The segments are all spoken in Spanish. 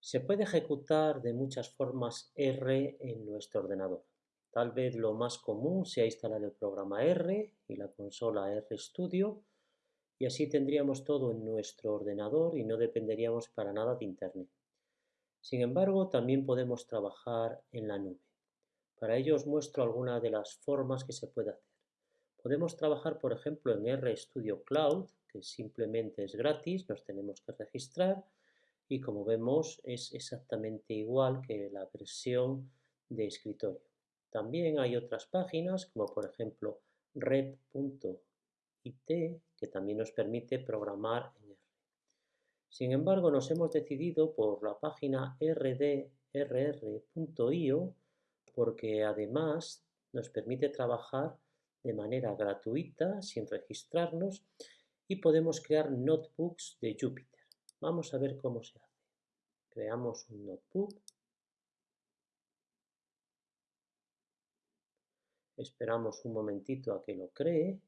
Se puede ejecutar de muchas formas R en nuestro ordenador. Tal vez lo más común sea instalar el programa R y la consola RStudio y así tendríamos todo en nuestro ordenador y no dependeríamos para nada de Internet. Sin embargo, también podemos trabajar en la nube. Para ello os muestro algunas de las formas que se puede hacer. Podemos trabajar, por ejemplo, en RStudio Cloud, que simplemente es gratis, nos tenemos que registrar y como vemos es exactamente igual que la versión de escritorio. También hay otras páginas como por ejemplo rep.it que también nos permite programar en R. Sin embargo, nos hemos decidido por la página rdrr.io porque además nos permite trabajar de manera gratuita sin registrarnos y podemos crear notebooks de Jupyter. Vamos a ver cómo se hace. Creamos un notebook. Esperamos un momentito a que lo cree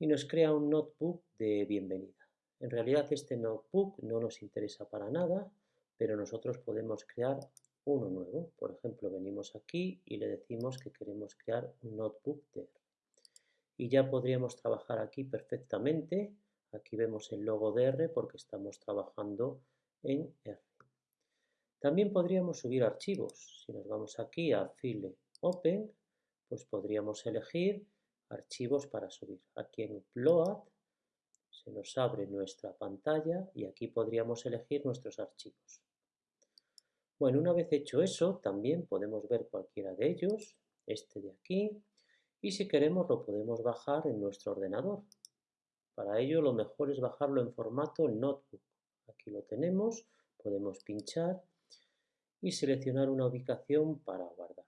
y nos crea un notebook de bienvenida. En realidad este notebook no nos interesa para nada, pero nosotros podemos crear uno nuevo. Por ejemplo, venimos aquí y le decimos que queremos crear un notebook de. Y ya podríamos trabajar aquí perfectamente Aquí vemos el logo de R porque estamos trabajando en R. También podríamos subir archivos. Si nos vamos aquí a File Open, pues podríamos elegir archivos para subir. Aquí en Upload se nos abre nuestra pantalla y aquí podríamos elegir nuestros archivos. Bueno, una vez hecho eso, también podemos ver cualquiera de ellos, este de aquí, y si queremos lo podemos bajar en nuestro ordenador. Para ello lo mejor es bajarlo en formato notebook. Aquí lo tenemos, podemos pinchar y seleccionar una ubicación para guardarlo.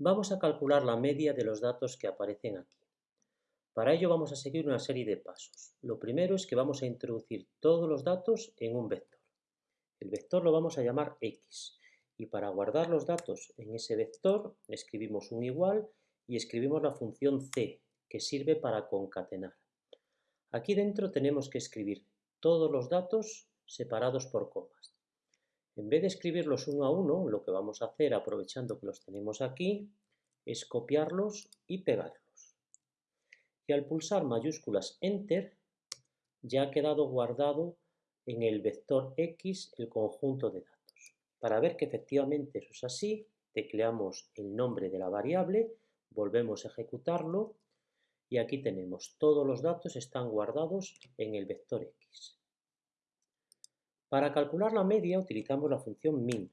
Vamos a calcular la media de los datos que aparecen aquí. Para ello vamos a seguir una serie de pasos. Lo primero es que vamos a introducir todos los datos en un vector. El vector lo vamos a llamar X y para guardar los datos en ese vector escribimos un igual y escribimos la función C, que sirve para concatenar. Aquí dentro tenemos que escribir todos los datos separados por comas. En vez de escribirlos uno a uno, lo que vamos a hacer, aprovechando que los tenemos aquí, es copiarlos y pegarlos. Y al pulsar mayúsculas Enter, ya ha quedado guardado en el vector X el conjunto de datos. Para ver que efectivamente eso es así, tecleamos el nombre de la variable, volvemos a ejecutarlo y aquí tenemos todos los datos están guardados en el vector x. Para calcular la media utilizamos la función min.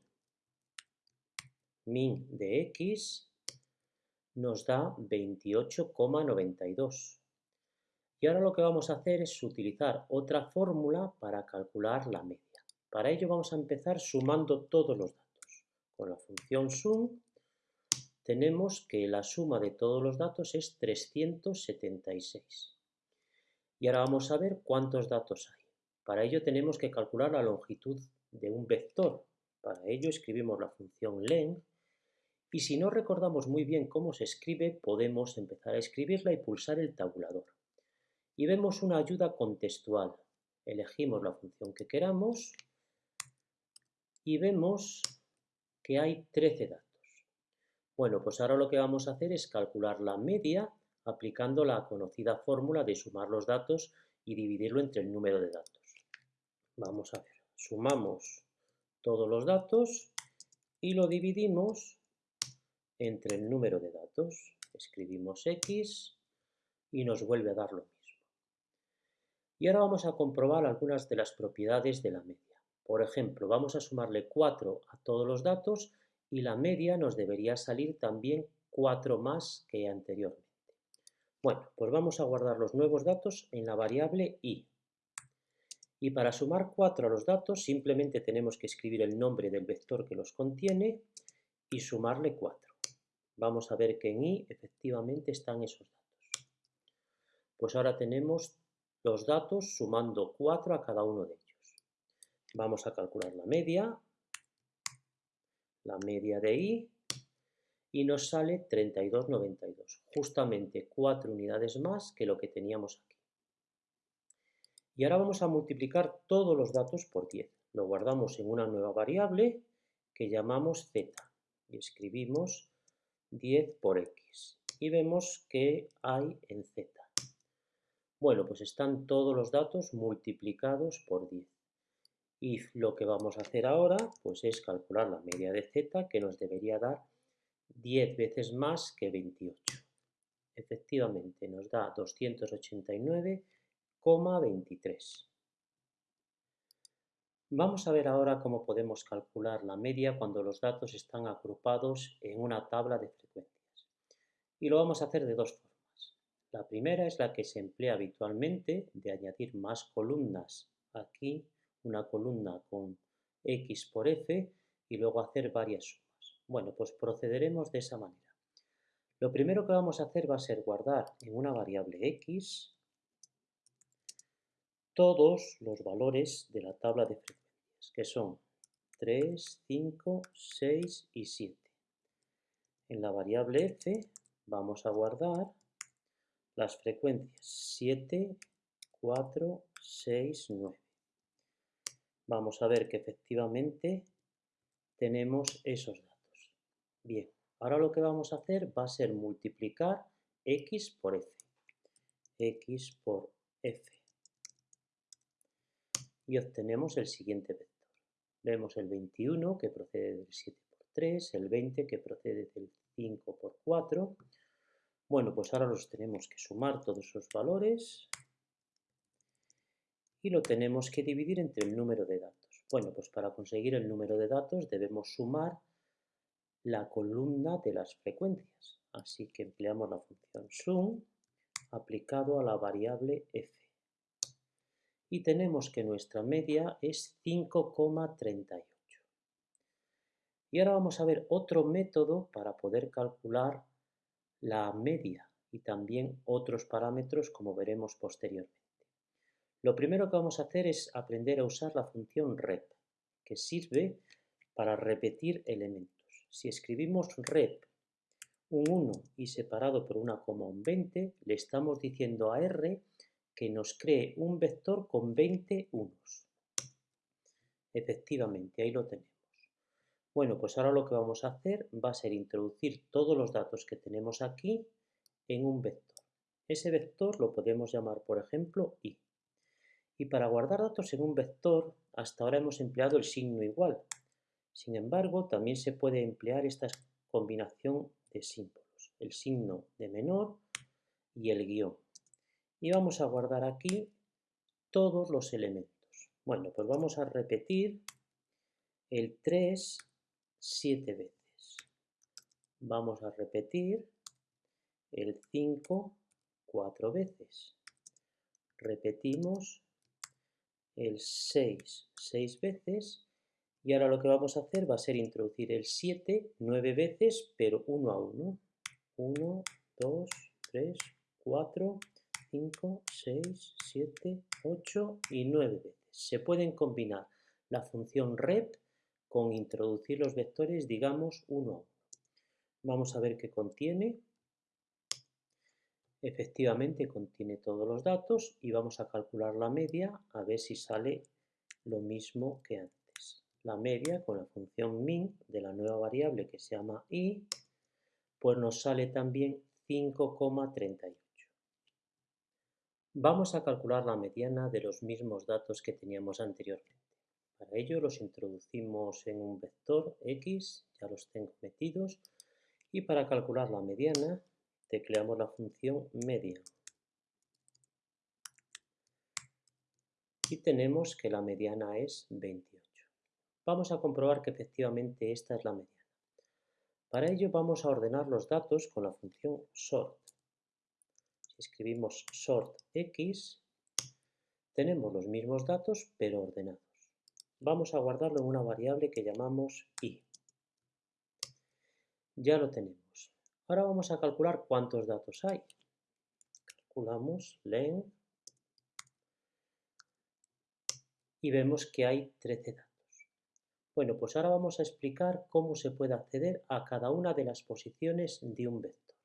Min de x nos da 28,92. Y ahora lo que vamos a hacer es utilizar otra fórmula para calcular la media. Para ello vamos a empezar sumando todos los datos. Con la función sum tenemos que la suma de todos los datos es 376. Y ahora vamos a ver cuántos datos hay. Para ello tenemos que calcular la longitud de un vector. Para ello escribimos la función len y si no recordamos muy bien cómo se escribe, podemos empezar a escribirla y pulsar el tabulador. Y vemos una ayuda contextual. Elegimos la función que queramos y vemos que hay 13 datos. Bueno, pues ahora lo que vamos a hacer es calcular la media aplicando la conocida fórmula de sumar los datos y dividirlo entre el número de datos. Vamos a ver, sumamos todos los datos y lo dividimos entre el número de datos. Escribimos X y nos vuelve a dar lo mismo. Y ahora vamos a comprobar algunas de las propiedades de la media. Por ejemplo, vamos a sumarle 4 a todos los datos y la media nos debería salir también 4 más que anteriormente. Bueno, pues vamos a guardar los nuevos datos en la variable i. Y para sumar 4 a los datos simplemente tenemos que escribir el nombre del vector que los contiene y sumarle 4. Vamos a ver que en i efectivamente están esos datos. Pues ahora tenemos los datos sumando 4 a cada uno de ellos. Vamos a calcular la media la media de I y nos sale 32,92, justamente 4 unidades más que lo que teníamos aquí. Y ahora vamos a multiplicar todos los datos por 10. Lo guardamos en una nueva variable que llamamos z y escribimos 10 por x. Y vemos que hay en z. Bueno, pues están todos los datos multiplicados por 10. Y lo que vamos a hacer ahora pues es calcular la media de z que nos debería dar 10 veces más que 28. Efectivamente nos da 289,23. Vamos a ver ahora cómo podemos calcular la media cuando los datos están agrupados en una tabla de frecuencias. Y lo vamos a hacer de dos formas. La primera es la que se emplea habitualmente de añadir más columnas aquí, una columna con x por f y luego hacer varias sumas. Bueno, pues procederemos de esa manera. Lo primero que vamos a hacer va a ser guardar en una variable x todos los valores de la tabla de frecuencias, que son 3, 5, 6 y 7. En la variable f vamos a guardar las frecuencias 7, 4, 6, 9. Vamos a ver que efectivamente tenemos esos datos. Bien, ahora lo que vamos a hacer va a ser multiplicar x por f. x por f y obtenemos el siguiente vector. Vemos el 21 que procede del 7 por 3, el 20 que procede del 5 por 4. Bueno, pues ahora los tenemos que sumar todos esos valores y lo tenemos que dividir entre el número de datos. Bueno, pues para conseguir el número de datos debemos sumar la columna de las frecuencias. Así que empleamos la función sum aplicado a la variable f y tenemos que nuestra media es 5,38. Y ahora vamos a ver otro método para poder calcular la media y también otros parámetros como veremos posteriormente. Lo primero que vamos a hacer es aprender a usar la función rep, que sirve para repetir elementos. Si escribimos rep un 1 y separado por una coma un 20, le estamos diciendo a R que nos cree un vector con 20 unos. Efectivamente, ahí lo tenemos. Bueno, pues ahora lo que vamos a hacer va a ser introducir todos los datos que tenemos aquí en un vector. Ese vector lo podemos llamar, por ejemplo, i. Y para guardar datos en un vector, hasta ahora hemos empleado el signo igual. Sin embargo, también se puede emplear esta combinación de símbolos, el signo de menor y el guion y vamos a guardar aquí todos los elementos. Bueno, pues vamos a repetir el 3 7 veces. Vamos a repetir el 5 4 veces. Repetimos el 6 6 veces y ahora lo que vamos a hacer va a ser introducir el 7 9 veces, pero uno a uno. 1, 2, 3, 4, 5, 6, 7, 8 y 9 veces. Se pueden combinar la función rep con introducir los vectores, digamos, uno a uno. Vamos a ver qué contiene. Efectivamente contiene todos los datos y vamos a calcular la media a ver si sale lo mismo que antes. La media con la función min de la nueva variable que se llama i, pues nos sale también 5,38. Vamos a calcular la mediana de los mismos datos que teníamos anteriormente. Para ello los introducimos en un vector x, ya los tengo metidos, y para calcular la mediana tecleamos la función media. Y tenemos que la mediana es 28. Vamos a comprobar que efectivamente esta es la mediana. Para ello vamos a ordenar los datos con la función sort escribimos sort x, tenemos los mismos datos pero ordenados. Vamos a guardarlo en una variable que llamamos i. Ya lo tenemos. Ahora vamos a calcular cuántos datos hay. Calculamos len y vemos que hay 13 datos. Bueno, pues ahora vamos a explicar cómo se puede acceder a cada una de las posiciones de un vector.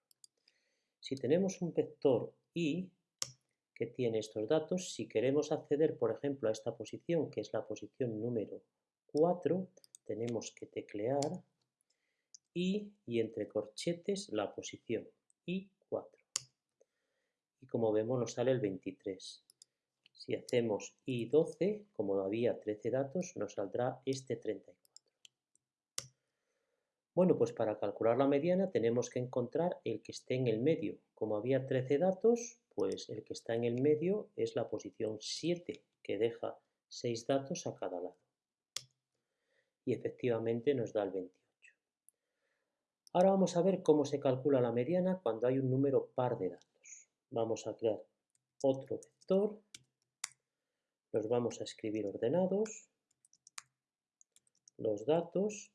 Si tenemos un vector i, que tiene estos datos. Si queremos acceder, por ejemplo, a esta posición, que es la posición número 4, tenemos que teclear y, y entre corchetes la posición I4. Y como vemos nos sale el 23. Si hacemos I12, como había 13 datos, nos saldrá este 34. Bueno, pues para calcular la mediana tenemos que encontrar el que esté en el medio. Como había 13 datos, pues el que está en el medio es la posición 7, que deja 6 datos a cada lado. Y efectivamente nos da el 28. Ahora vamos a ver cómo se calcula la mediana cuando hay un número par de datos. Vamos a crear otro vector los vamos a escribir ordenados, los datos,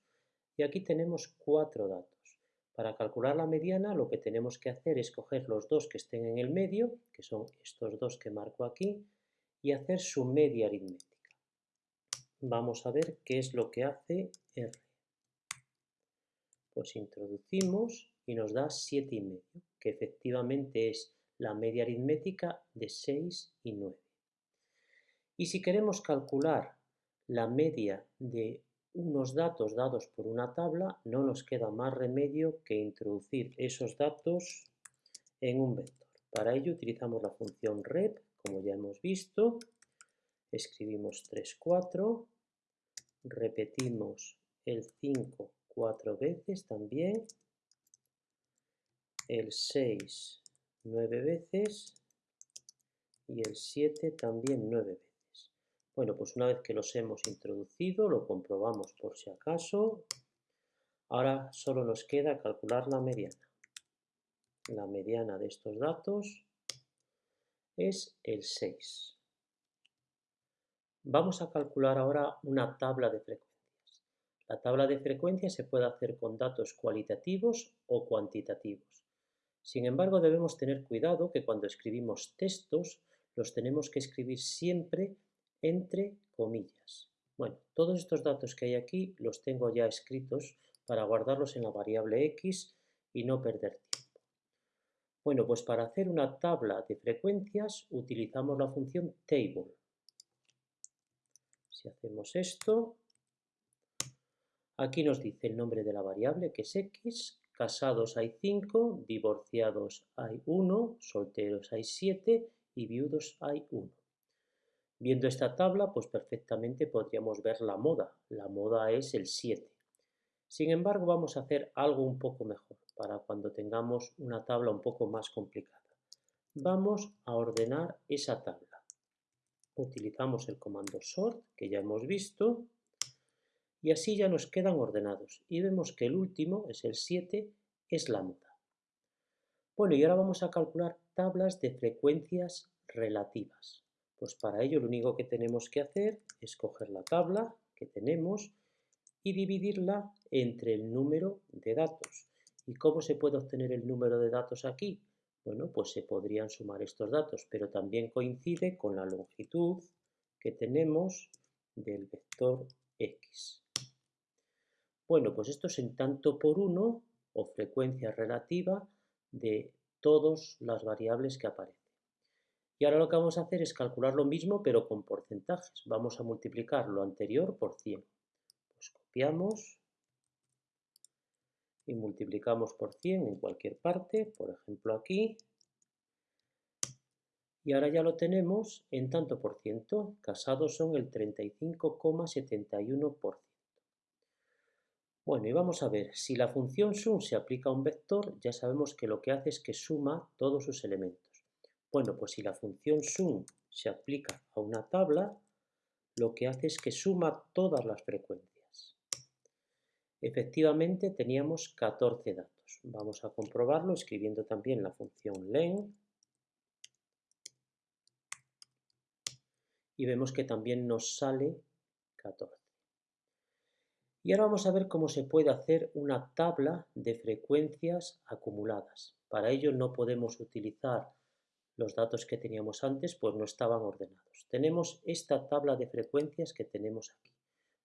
y aquí tenemos cuatro datos. Para calcular la mediana lo que tenemos que hacer es coger los dos que estén en el medio, que son estos dos que marco aquí, y hacer su media aritmética. Vamos a ver qué es lo que hace R. Pues introducimos y nos da 7,5, que efectivamente es la media aritmética de 6 y 9. Y si queremos calcular la media de unos datos dados por una tabla, no nos queda más remedio que introducir esos datos en un vector. Para ello utilizamos la función rep, como ya hemos visto. Escribimos 3, 4. Repetimos el 5 cuatro veces también. El 6 nueve veces. Y el 7 también nueve veces. Bueno, pues una vez que los hemos introducido, lo comprobamos por si acaso. Ahora solo nos queda calcular la mediana. La mediana de estos datos es el 6. Vamos a calcular ahora una tabla de frecuencias. La tabla de frecuencias se puede hacer con datos cualitativos o cuantitativos. Sin embargo, debemos tener cuidado que cuando escribimos textos, los tenemos que escribir siempre entre comillas. Bueno, todos estos datos que hay aquí los tengo ya escritos para guardarlos en la variable x y no perder tiempo. Bueno, pues para hacer una tabla de frecuencias utilizamos la función table. Si hacemos esto, aquí nos dice el nombre de la variable que es x, casados hay 5, divorciados hay 1, solteros hay 7 y viudos hay 1. Viendo esta tabla, pues perfectamente podríamos ver la moda. La moda es el 7. Sin embargo, vamos a hacer algo un poco mejor para cuando tengamos una tabla un poco más complicada. Vamos a ordenar esa tabla. Utilizamos el comando sort, que ya hemos visto, y así ya nos quedan ordenados. Y vemos que el último, es el 7, es la moda. Bueno, y ahora vamos a calcular tablas de frecuencias relativas. Pues para ello lo único que tenemos que hacer es coger la tabla que tenemos y dividirla entre el número de datos. ¿Y cómo se puede obtener el número de datos aquí? Bueno, pues se podrían sumar estos datos, pero también coincide con la longitud que tenemos del vector x. Bueno, pues esto es en tanto por uno o frecuencia relativa de todas las variables que aparecen. Y ahora lo que vamos a hacer es calcular lo mismo pero con porcentajes. Vamos a multiplicar lo anterior por 100. Pues copiamos y multiplicamos por 100 en cualquier parte, por ejemplo aquí. Y ahora ya lo tenemos en tanto por ciento. Casados son el 35,71%. Bueno, y vamos a ver, si la función sum se aplica a un vector, ya sabemos que lo que hace es que suma todos sus elementos. Bueno, pues si la función sum se aplica a una tabla, lo que hace es que suma todas las frecuencias. Efectivamente teníamos 14 datos. Vamos a comprobarlo escribiendo también la función len. Y vemos que también nos sale 14. Y ahora vamos a ver cómo se puede hacer una tabla de frecuencias acumuladas. Para ello no podemos utilizar los datos que teníamos antes pues no estaban ordenados. Tenemos esta tabla de frecuencias que tenemos aquí.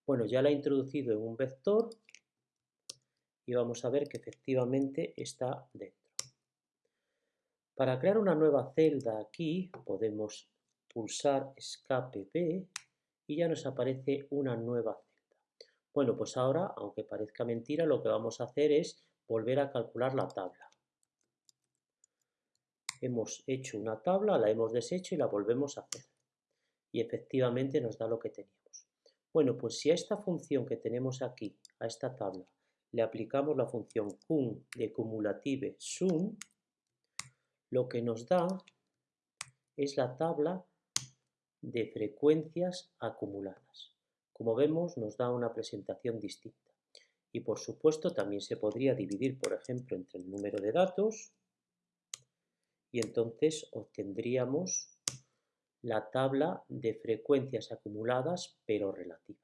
Bueno, ya la he introducido en un vector y vamos a ver que efectivamente está dentro. Para crear una nueva celda aquí podemos pulsar escape B y ya nos aparece una nueva celda. Bueno, pues ahora, aunque parezca mentira, lo que vamos a hacer es volver a calcular la tabla. Hemos hecho una tabla, la hemos deshecho y la volvemos a hacer. Y efectivamente nos da lo que teníamos. Bueno, pues si a esta función que tenemos aquí, a esta tabla, le aplicamos la función cum de cumulative sum, lo que nos da es la tabla de frecuencias acumuladas. Como vemos, nos da una presentación distinta. Y por supuesto también se podría dividir, por ejemplo, entre el número de datos y entonces obtendríamos la tabla de frecuencias acumuladas pero relativas.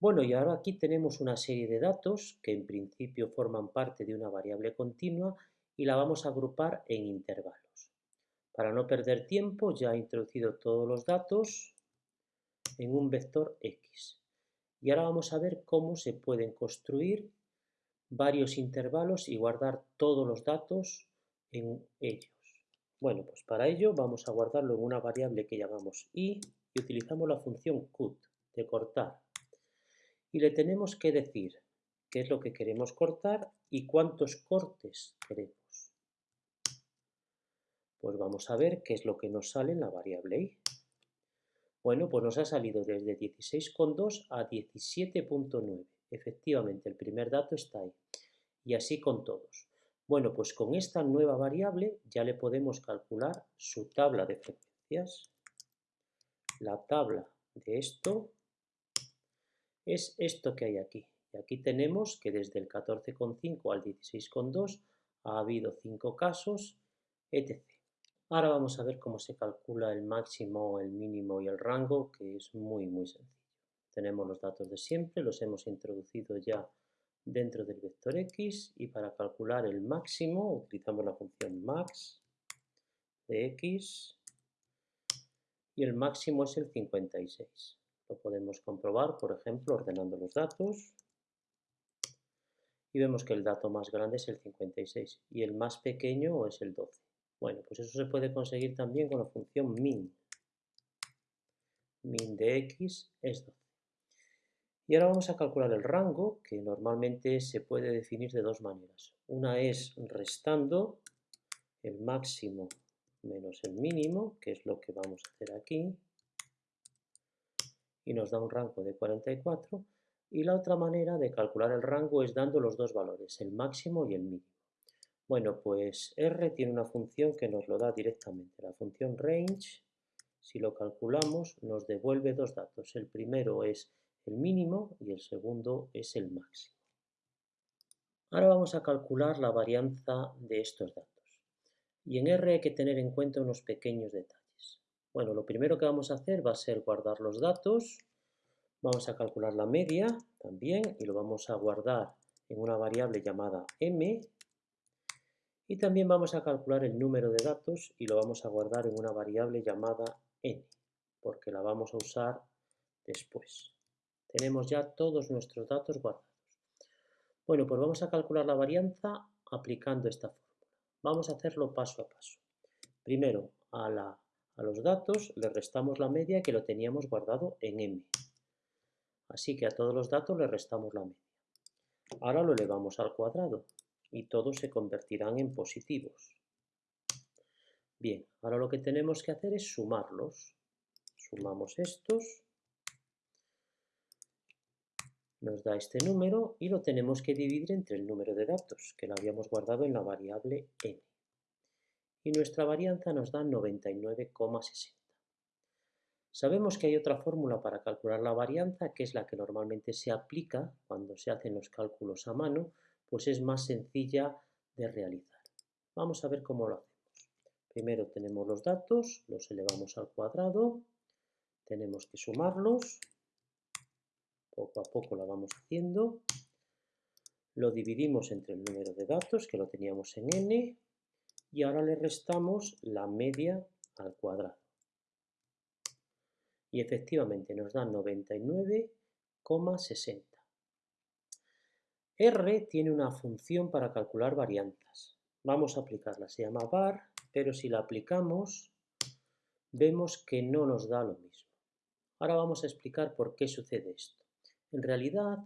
Bueno, y ahora aquí tenemos una serie de datos que en principio forman parte de una variable continua y la vamos a agrupar en intervalos. Para no perder tiempo ya he introducido todos los datos en un vector X. Y ahora vamos a ver cómo se pueden construir varios intervalos y guardar todos los datos en ellos. Bueno, pues para ello vamos a guardarlo en una variable que llamamos i y utilizamos la función cut, de cortar. Y le tenemos que decir qué es lo que queremos cortar y cuántos cortes queremos. Pues vamos a ver qué es lo que nos sale en la variable i. Bueno, pues nos ha salido desde 16,2 a 17,9. Efectivamente, el primer dato está ahí. Y así con todos. Bueno, pues con esta nueva variable ya le podemos calcular su tabla de frecuencias. La tabla de esto es esto que hay aquí. Y aquí tenemos que desde el 14,5 al 16,2 ha habido 5 casos, etc. Ahora vamos a ver cómo se calcula el máximo, el mínimo y el rango, que es muy muy sencillo. Tenemos los datos de siempre, los hemos introducido ya dentro del vector x y para calcular el máximo utilizamos la función max de x y el máximo es el 56. Lo podemos comprobar, por ejemplo, ordenando los datos y vemos que el dato más grande es el 56 y el más pequeño es el 12. Bueno, pues eso se puede conseguir también con la función min. Min de x es 12. Y ahora vamos a calcular el rango, que normalmente se puede definir de dos maneras. Una es restando el máximo menos el mínimo, que es lo que vamos a hacer aquí, y nos da un rango de 44. Y la otra manera de calcular el rango es dando los dos valores, el máximo y el mínimo. Bueno, pues R tiene una función que nos lo da directamente. La función range, si lo calculamos, nos devuelve dos datos. El primero es el mínimo y el segundo es el máximo. Ahora vamos a calcular la varianza de estos datos. Y en R hay que tener en cuenta unos pequeños detalles. Bueno, lo primero que vamos a hacer va a ser guardar los datos. Vamos a calcular la media también y lo vamos a guardar en una variable llamada m y también vamos a calcular el número de datos y lo vamos a guardar en una variable llamada n, porque la vamos a usar después. Tenemos ya todos nuestros datos guardados. Bueno, pues vamos a calcular la varianza aplicando esta fórmula. Vamos a hacerlo paso a paso. Primero, a, a los datos le restamos la media que lo teníamos guardado en m. Así que a todos los datos le restamos la media. Ahora lo elevamos al cuadrado y todos se convertirán en positivos. Bien, ahora lo que tenemos que hacer es sumarlos. Sumamos estos, nos da este número y lo tenemos que dividir entre el número de datos, que lo habíamos guardado en la variable n. Y nuestra varianza nos da 99,60. Sabemos que hay otra fórmula para calcular la varianza, que es la que normalmente se aplica cuando se hacen los cálculos a mano, pues es más sencilla de realizar. Vamos a ver cómo lo hacemos. Primero tenemos los datos, los elevamos al cuadrado, tenemos que sumarlos, poco a poco lo vamos haciendo, lo dividimos entre el número de datos, que lo teníamos en n, y ahora le restamos la media al cuadrado. Y efectivamente nos da 99,60. R tiene una función para calcular varianzas. Vamos a aplicarla, se llama var, pero si la aplicamos vemos que no nos da lo mismo. Ahora vamos a explicar por qué sucede esto. En realidad,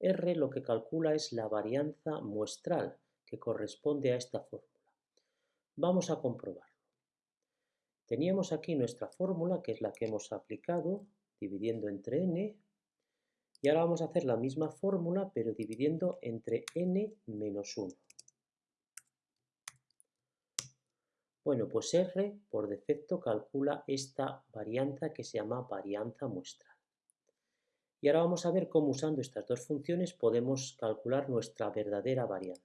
R lo que calcula es la varianza muestral que corresponde a esta fórmula. Vamos a comprobarlo. Teníamos aquí nuestra fórmula, que es la que hemos aplicado, dividiendo entre n, y ahora vamos a hacer la misma fórmula, pero dividiendo entre n menos 1. Bueno, pues R por defecto calcula esta varianza que se llama varianza muestral. Y ahora vamos a ver cómo usando estas dos funciones podemos calcular nuestra verdadera varianza.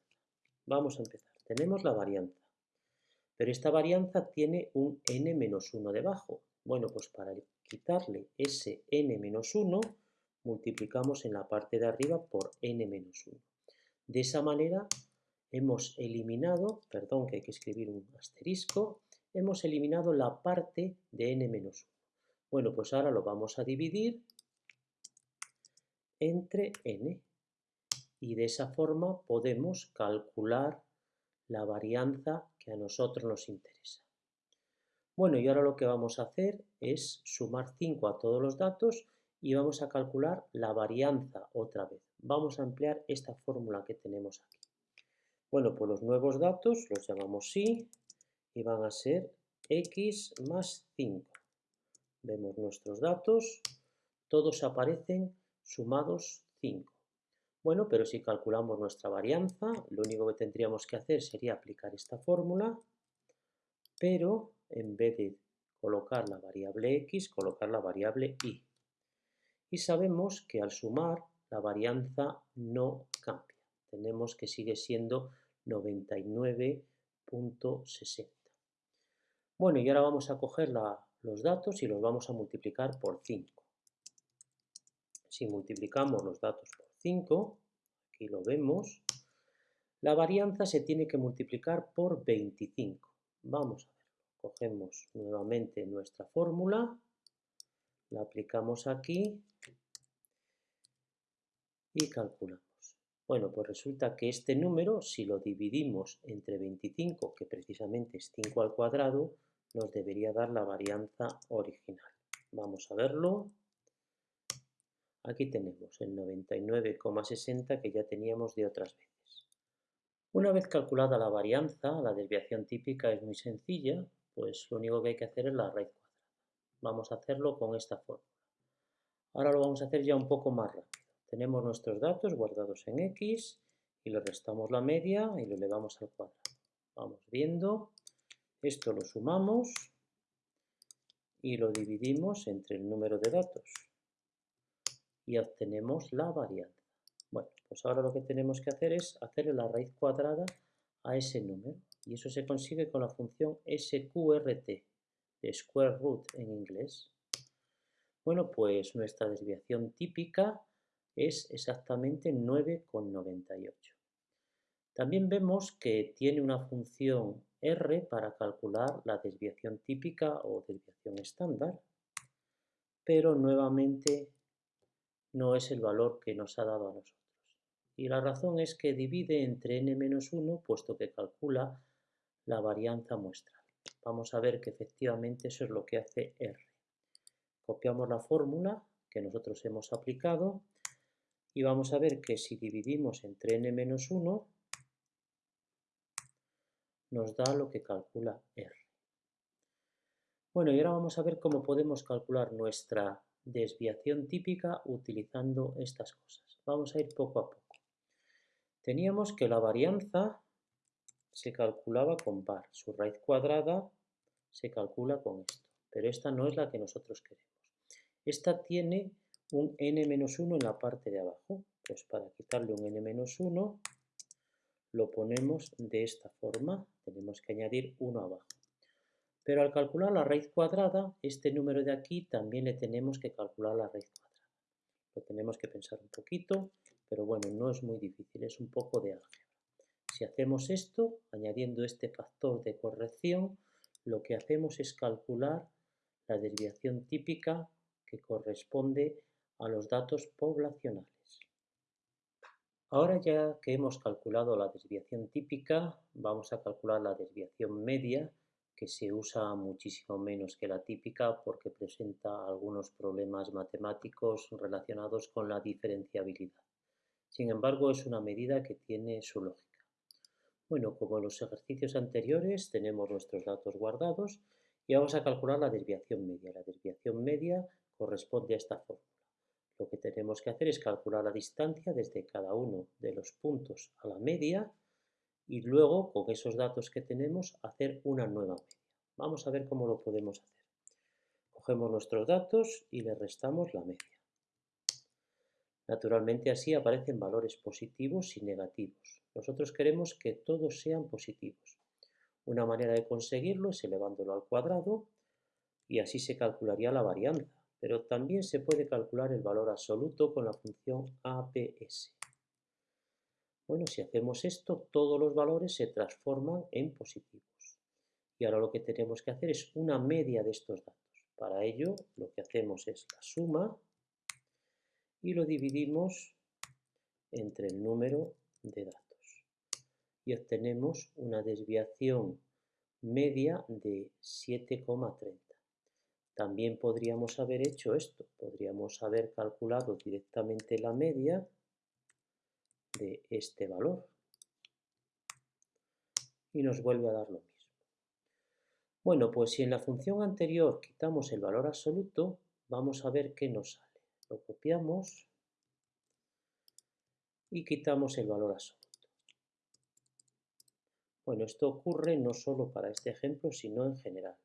Vamos a empezar. Tenemos la varianza, pero esta varianza tiene un n-1 debajo. Bueno, pues para quitarle ese n-1 multiplicamos en la parte de arriba por n-1. De esa manera hemos eliminado, perdón que hay que escribir un asterisco, hemos eliminado la parte de n-1. Bueno, pues ahora lo vamos a dividir entre n y de esa forma podemos calcular la varianza que a nosotros nos interesa. Bueno, y ahora lo que vamos a hacer es sumar 5 a todos los datos y vamos a calcular la varianza otra vez. Vamos a emplear esta fórmula que tenemos aquí. Bueno, pues los nuevos datos los llamamos sí y van a ser x más 5. Vemos nuestros datos, todos aparecen sumados 5. Bueno, pero si calculamos nuestra varianza, lo único que tendríamos que hacer sería aplicar esta fórmula, pero en vez de colocar la variable x, colocar la variable y. Y sabemos que al sumar la varianza no cambia. Tenemos que sigue siendo 99.60. Bueno, y ahora vamos a coger los datos y los vamos a multiplicar por 5. Si multiplicamos los datos por 5, aquí lo vemos, la varianza se tiene que multiplicar por 25. Vamos a verlo. Cogemos nuevamente nuestra fórmula, la aplicamos aquí y calculamos. Bueno, pues resulta que este número, si lo dividimos entre 25, que precisamente es 5 al cuadrado, nos debería dar la varianza original. Vamos a verlo. Aquí tenemos el 99,60 que ya teníamos de otras veces. Una vez calculada la varianza, la desviación típica es muy sencilla, pues lo único que hay que hacer es la raíz cuadrada. Vamos a hacerlo con esta fórmula. Ahora lo vamos a hacer ya un poco más rápido. Tenemos nuestros datos guardados en x y le restamos la media y lo elevamos al cuadrado. Vamos viendo, esto lo sumamos y lo dividimos entre el número de datos y obtenemos la varianza. Bueno, pues ahora lo que tenemos que hacer es hacerle la raíz cuadrada a ese número y eso se consigue con la función sqrt, de square root en inglés. Bueno, pues nuestra desviación típica es exactamente 9,98. También vemos que tiene una función R para calcular la desviación típica o desviación estándar, pero nuevamente no es el valor que nos ha dado a nosotros. Y la razón es que divide entre n-1 puesto que calcula la varianza muestral. Vamos a ver que efectivamente eso es lo que hace R. Copiamos la fórmula que nosotros hemos aplicado y vamos a ver que si dividimos entre n-1 nos da lo que calcula R. Bueno, y ahora vamos a ver cómo podemos calcular nuestra desviación típica utilizando estas cosas. Vamos a ir poco a poco. Teníamos que la varianza se calculaba con par, su raíz cuadrada se calcula con esto, pero esta no es la que nosotros queremos. Esta tiene un n-1 en la parte de abajo. Pues para quitarle un n-1 lo ponemos de esta forma. Tenemos que añadir 1 abajo. Pero al calcular la raíz cuadrada, este número de aquí también le tenemos que calcular la raíz cuadrada. Lo tenemos que pensar un poquito, pero bueno, no es muy difícil, es un poco de álgebra. Si hacemos esto, añadiendo este factor de corrección, lo que hacemos es calcular la desviación típica que corresponde a los datos poblacionales. Ahora ya que hemos calculado la desviación típica, vamos a calcular la desviación media, que se usa muchísimo menos que la típica porque presenta algunos problemas matemáticos relacionados con la diferenciabilidad. Sin embargo, es una medida que tiene su lógica. Bueno, como en los ejercicios anteriores, tenemos nuestros datos guardados y vamos a calcular la desviación media. La desviación media corresponde a esta fórmula. Lo que tenemos que hacer es calcular la distancia desde cada uno de los puntos a la media y luego, con esos datos que tenemos, hacer una nueva media. Vamos a ver cómo lo podemos hacer. Cogemos nuestros datos y le restamos la media. Naturalmente así aparecen valores positivos y negativos. Nosotros queremos que todos sean positivos. Una manera de conseguirlo es elevándolo al cuadrado y así se calcularía la varianza, pero también se puede calcular el valor absoluto con la función APS. Bueno, si hacemos esto, todos los valores se transforman en positivos. Y ahora lo que tenemos que hacer es una media de estos datos. Para ello, lo que hacemos es la suma y lo dividimos entre el número de datos y obtenemos una desviación media de 7,30. También podríamos haber hecho esto, podríamos haber calculado directamente la media de este valor y nos vuelve a dar lo mismo. Bueno, pues si en la función anterior quitamos el valor absoluto, vamos a ver qué nos sale. Lo copiamos y quitamos el valor absoluto. Bueno, esto ocurre no solo para este ejemplo, sino en general.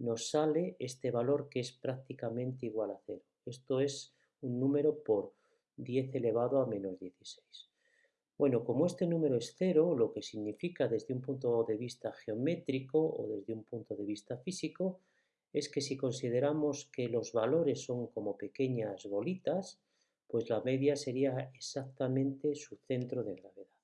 Nos sale este valor que es prácticamente igual a cero. Esto es un número por 10 elevado a menos 16. Bueno, como este número es cero, lo que significa desde un punto de vista geométrico o desde un punto de vista físico, es que si consideramos que los valores son como pequeñas bolitas, pues la media sería exactamente su centro de gravedad.